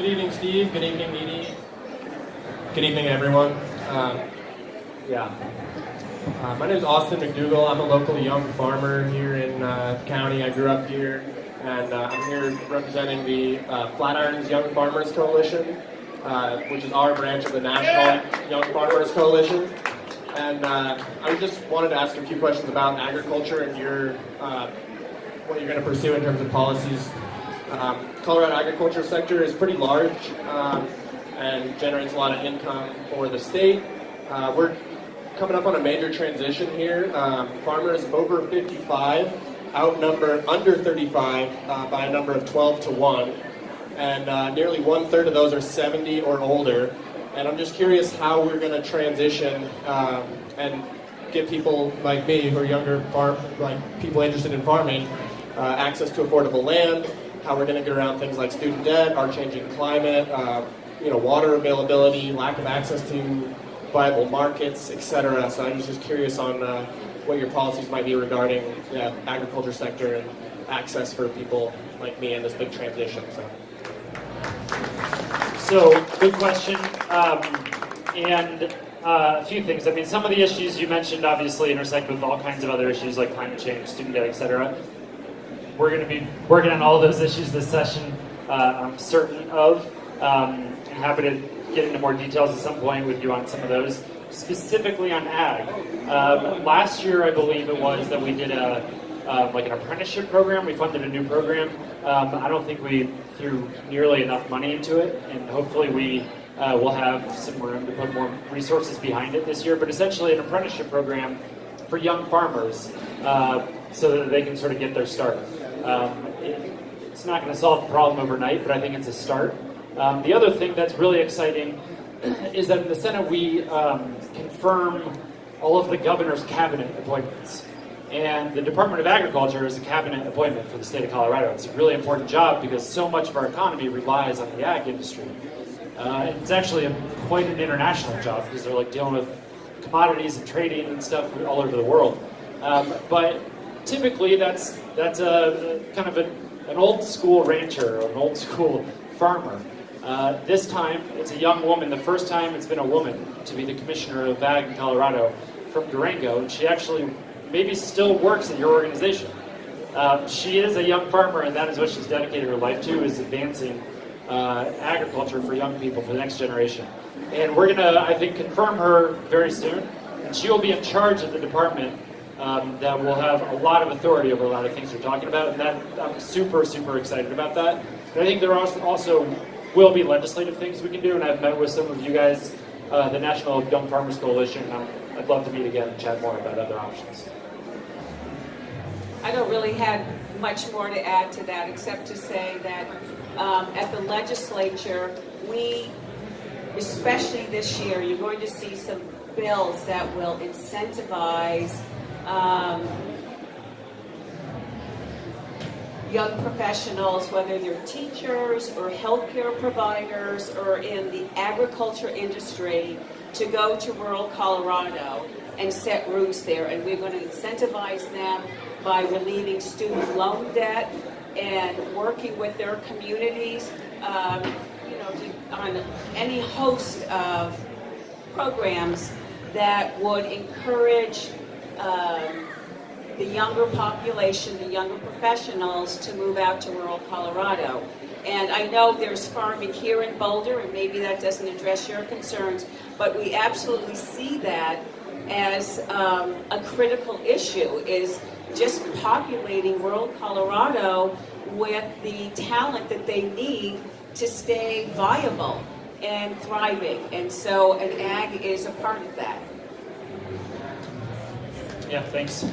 Good evening, Steve. Good evening, Dee Good evening, everyone. Um, yeah. Uh, my name is Austin McDougall. I'm a local young farmer here in uh, county. I grew up here, and uh, I'm here representing the uh, Flatirons Young Farmers Coalition, uh, which is our branch of the National Young Farmers Coalition. And uh, I just wanted to ask a few questions about agriculture and your what you're going to pursue in terms of policies um, Colorado agriculture sector is pretty large um, and generates a lot of income for the state. Uh, we're coming up on a major transition here. Um, farmers over 55 outnumber under 35 uh, by a number of 12 to 1. And uh, nearly one third of those are 70 or older. And I'm just curious how we're going to transition um, and get people like me who are younger, farm, like people interested in farming, uh, access to affordable land, how we're going to get around things like student debt, our changing climate, uh, you know, water availability, lack of access to viable markets, etc. So I'm just curious on uh, what your policies might be regarding the agriculture sector and access for people like me in this big transition. So, so good question. Um, and uh, a few things. I mean, some of the issues you mentioned obviously intersect with all kinds of other issues like climate change, student debt, etc. We're going to be working on all those issues this session, uh, I'm certain of. Um, happy to get into more details at some point with you on some of those. Specifically on ag. Um, last year, I believe it was, that we did a um, like an apprenticeship program. We funded a new program. Um, I don't think we threw nearly enough money into it, and hopefully we uh, will have some room to put more resources behind it this year. But essentially, an apprenticeship program for young farmers uh, so that they can sort of get their start. Um, it, it's not going to solve the problem overnight, but I think it's a start. Um, the other thing that's really exciting is that in the Senate we um, confirm all of the governor's cabinet appointments. And the Department of Agriculture is a cabinet appointment for the state of Colorado. It's a really important job because so much of our economy relies on the ag industry. Uh, it's actually a, quite an international job because they're like dealing with commodities and trading and stuff all over the world. Um, but typically that's that's a kind of a, an old school rancher or an old school farmer. Uh, this time, it's a young woman. The first time it's been a woman to be the commissioner of ag in Colorado from Durango, and she actually maybe still works at your organization. Uh, she is a young farmer, and that is what she's dedicated her life to: is advancing uh, agriculture for young people for the next generation. And we're gonna, I think, confirm her very soon, and she will be in charge of the department um, that will have a lot of authority over a lot of things you're talking about, and that I'm super, super excited about that. But I think there also, also will be legislative things we can do, and I've met with some of you guys, uh, the National Young Farmers Coalition, and i would love to meet again and chat more about other options. I don't really have much more to add to that, except to say that um, at the legislature, we, especially this year, you're going to see some bills that will incentivize um, young professionals, whether they're teachers or healthcare providers or in the agriculture industry, to go to rural Colorado and set roots there. And we're going to incentivize them by relieving student loan debt and working with their communities, um, you know, to, on any host of programs that would encourage um, the younger population, the younger professionals to move out to rural Colorado. And I know there's farming here in Boulder, and maybe that doesn't address your concerns, but we absolutely see that as um, a critical issue, is just populating rural Colorado with the talent that they need to stay viable and thriving. And so an ag is a part of that. Yeah, thanks.